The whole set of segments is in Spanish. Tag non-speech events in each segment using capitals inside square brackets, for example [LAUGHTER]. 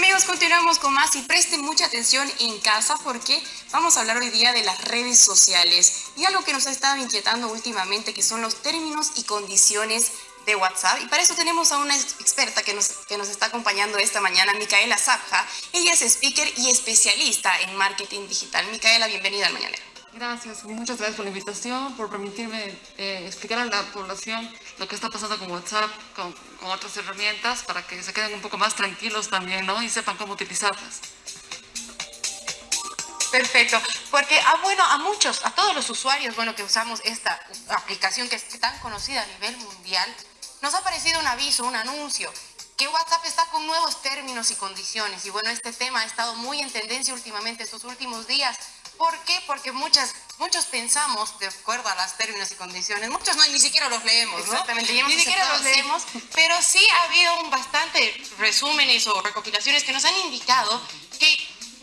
Amigos, continuamos con más y presten mucha atención en casa porque vamos a hablar hoy día de las redes sociales y algo que nos ha estado inquietando últimamente que son los términos y condiciones de WhatsApp. Y para eso tenemos a una experta que nos, que nos está acompañando esta mañana, Micaela Zapja. Ella es speaker y especialista en marketing digital. Micaela, bienvenida al Mañanero. Gracias, muchas gracias por la invitación, por permitirme eh, explicar a la población lo que está pasando con WhatsApp, con, con, otras herramientas, para que se queden un poco más tranquilos también, ¿no? Y sepan cómo utilizarlas. Perfecto, porque ah, bueno, a muchos, a todos los usuarios bueno, que usamos esta aplicación que es tan conocida a nivel mundial, nos ha aparecido un aviso, un anuncio, que WhatsApp está con nuevos términos y condiciones. Y bueno, este tema ha estado muy en tendencia últimamente estos últimos días. ¿Por qué? Porque muchas, muchos pensamos de acuerdo a los términos y condiciones. Muchos no, ni siquiera los leemos, ¿no? Exactamente. Ni siquiera los leemos, pero sí ha habido un bastante resúmenes o recopilaciones que nos han indicado que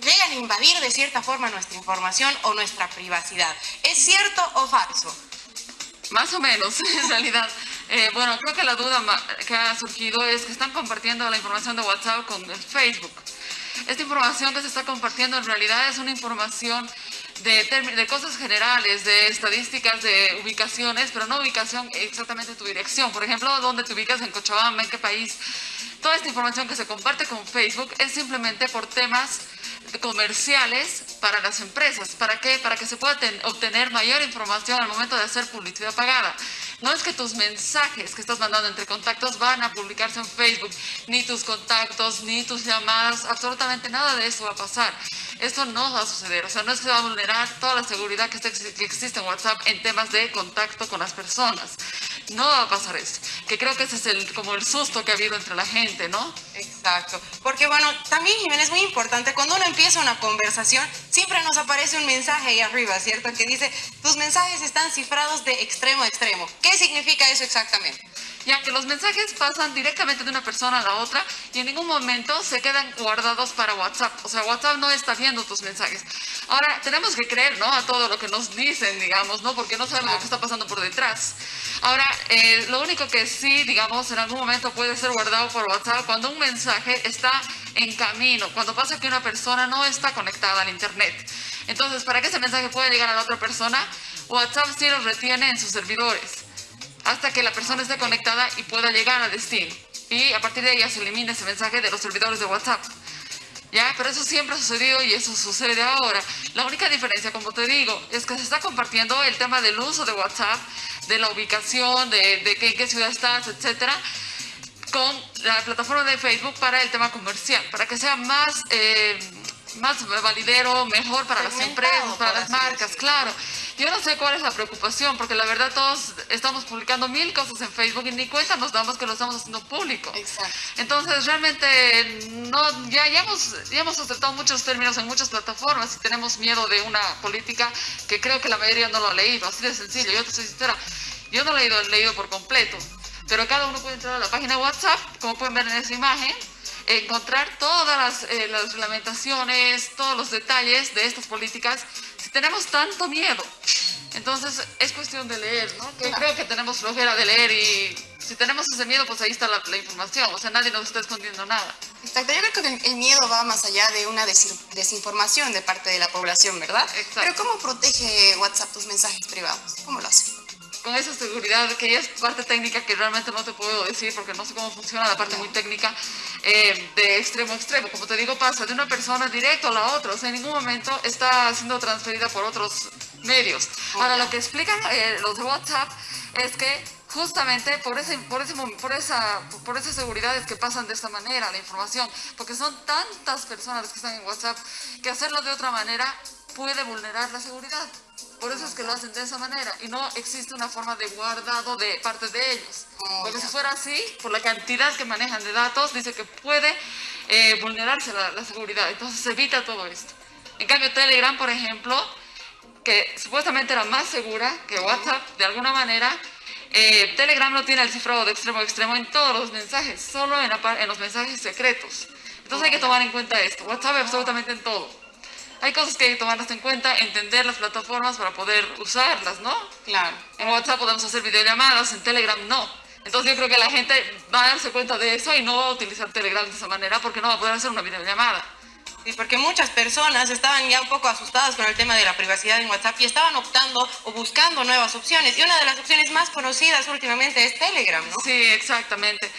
llegan a invadir de cierta forma nuestra información o nuestra privacidad. ¿Es cierto o falso? Más o menos, [LAUGHS] en realidad. Eh, bueno, creo que la duda que ha surgido es que están compartiendo la información de WhatsApp con Facebook. Esta información que se está compartiendo en realidad es una información de, cosas generales, de estadísticas, de ubicaciones, pero no ubicación exactamente tu dirección. Por ejemplo, dónde te ubicas en Cochabamba, en qué país. Toda esta información que se comparte con Facebook es simplemente por temas comerciales para las empresas. ¿Para qué? Para que se pueda obtener mayor información al momento de hacer publicidad pagada. No es que tus mensajes que estás mandando entre contactos van a publicarse en Facebook, ni tus contactos, ni tus llamadas, absolutamente nada de eso va a pasar. Esto no va a suceder, o sea, no es que se va a vulnerar toda la seguridad que, existe en WhatsApp en temas de contacto con las personas. No va a pasar eso, que creo que ese es el, como el susto que ha habido entre la gente, ¿no? Exacto, porque bueno, también Jiménez es muy importante, cuando uno empieza una conversación, siempre nos aparece un mensaje ahí arriba, ¿cierto? Que dice, tus mensajes están cifrados de extremo a extremo. ¿Qué significa eso exactamente? Ya que los mensajes pasan directamente de una persona a la otra y en ningún momento se quedan guardados para WhatsApp. O sea, WhatsApp no está viendo tus mensajes. Ahora, tenemos que creer, ¿no? A todo lo que nos dicen, digamos, ¿no? Porque no sabemos lo que está pasando por detrás. Ahora, eh, lo único que sí, digamos, en algún momento puede ser guardado por WhatsApp cuando un mensaje está en camino, cuando pasa que una persona no está conectada al Internet. Entonces, para que ese mensaje pueda llegar a la otra persona, WhatsApp sí lo retiene en sus servidores hasta que la persona esté conectada y pueda llegar a destino. Y a partir de ahí ya se elimina ese mensaje de los servidores de WhatsApp. ¿Ya? Pero eso siempre ha sucedido y eso sucede ahora. La única diferencia, como te digo, es que se está compartiendo el tema del uso de WhatsApp, de la ubicación, de, de en qué ciudad estás, etcétera, con la plataforma de Facebook para el tema comercial, para que sea más, eh, más validero, mejor para las empresas, para las marcas, claro. Yo no sé cuál es la preocupación, porque la verdad todos estamos publicando mil cosas en Facebook y ni cuenta nos damos que lo estamos haciendo público. Exacto. Entonces, realmente, no, ya, ya, hemos, ya hemos aceptado muchos términos en muchas plataformas y tenemos miedo de una política que creo que la mayoría no lo ha leído, así de sencillo. Yo te soy sincera, yo no lo he leído, leído por completo, pero cada uno puede entrar a la página de WhatsApp, como pueden ver en esa imagen, encontrar todas las, eh, las reglamentaciones, todos los detalles de estas políticas tenemos tanto miedo, entonces es cuestión de leer, ¿no? Que creo que tenemos flojera de leer y si tenemos ese miedo, pues ahí está la, información, o sea, nadie nos está escondiendo nada. Exacto, yo creo que el miedo va más allá de una desinformación de parte de la población, ¿verdad? Exacto. Pero ¿cómo protege WhatsApp tus mensajes privados? ¿Cómo lo hace? Con esa seguridad, que ya es parte técnica que realmente no te puedo decir porque no sé cómo funciona la parte muy técnica, eh, de extremo a extremo. Como te digo, pasa de una persona directo a la otra, o sea, en ningún momento está siendo transferida por otros medios. Ahora, lo que explican eh, los de WhatsApp es que justamente por, ese, por, ese, por, esa, por esas seguridades que pasan de esta manera la información, porque son tantas personas que están en WhatsApp que hacerlo de otra manera puede vulnerar la seguridad. Por eso es que lo hacen de esa manera y no existe una forma de guardado de parte de ellos. Porque si fuera así, por la cantidad que manejan de datos, dice que puede eh, vulnerarse la, seguridad. Entonces se evita todo esto. En cambio, Telegram, por ejemplo, que supuestamente era más segura que WhatsApp, de alguna manera, eh, Telegram no tiene el cifrado de extremo a extremo en todos los mensajes, solo en, en los mensajes secretos. Entonces hay que tomar en cuenta esto. WhatsApp absolutamente en todo hay cosas que hay que tomarlas en cuenta, entender las plataformas para poder usarlas, ¿no? Claro. En WhatsApp podemos hacer videollamadas, en Telegram no. Entonces yo creo que la gente va a darse cuenta de eso y no va a utilizar Telegram de esa manera porque no va a poder hacer una videollamada. Sí, porque muchas personas estaban ya un poco asustadas con el tema de la privacidad en WhatsApp y estaban optando o buscando nuevas opciones. Y una de las opciones más conocidas últimamente es Telegram, ¿no? Sí, exactamente.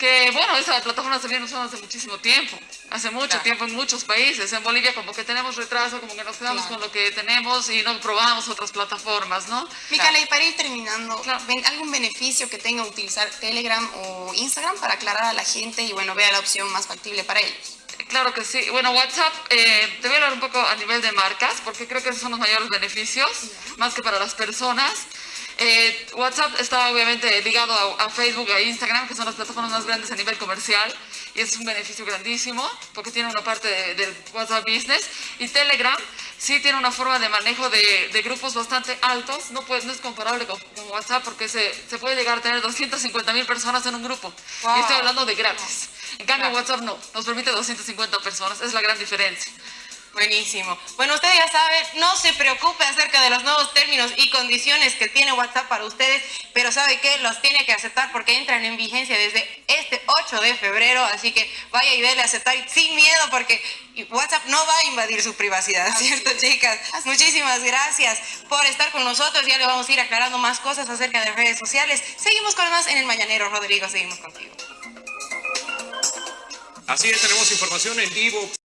Que bueno, esa plataforma se viene usando hace muchísimo tiempo, hace mucho Claro. tiempo en muchos países. En Bolivia como que tenemos retraso, como que nos quedamos Claro. con lo que tenemos y no probamos otras plataformas, ¿no? Micaela, y para ir terminando, Claro. ¿ven ¿algún beneficio que tenga utilizar Telegram o Instagram para aclarar a la gente y bueno, vea la opción más factible para ellos? Claro que sí. Bueno, WhatsApp, eh, te voy a hablar un poco a nivel de marcas, porque creo que esos son los mayores beneficios, más que para las personas. Eh, WhatsApp está obviamente ligado a, a Facebook e Instagram, que son las plataformas más grandes a nivel comercial, y es un beneficio grandísimo, porque tiene una parte de- del WhatsApp Business. Y Telegram sí tiene una forma de manejo de, de grupos bastante altos, no, puede- no es comparable con, con WhatsApp, porque se, se puede llegar a tener 250 mil personas en un grupo. Wow. Y estoy hablando de gratis. En cambio. WhatsApp no, nos permite 250 personas, es la gran diferencia. Buenísimo. Bueno, usted ya sabe, no se preocupe acerca de los nuevos términos y condiciones que tiene WhatsApp para ustedes, pero sabe que los tiene que aceptar porque entran en vigencia desde este 8 de febrero, así que vaya y dele a aceptar sin miedo porque WhatsApp no va a invadir su privacidad, ¿cierto, chicas? Muchísimas gracias por estar con nosotros, ya le vamos a ir aclarando más cosas acerca de redes sociales. Seguimos con más en el Mañanero, Rodrigo, seguimos contigo. Así es, tenemos información en vivo.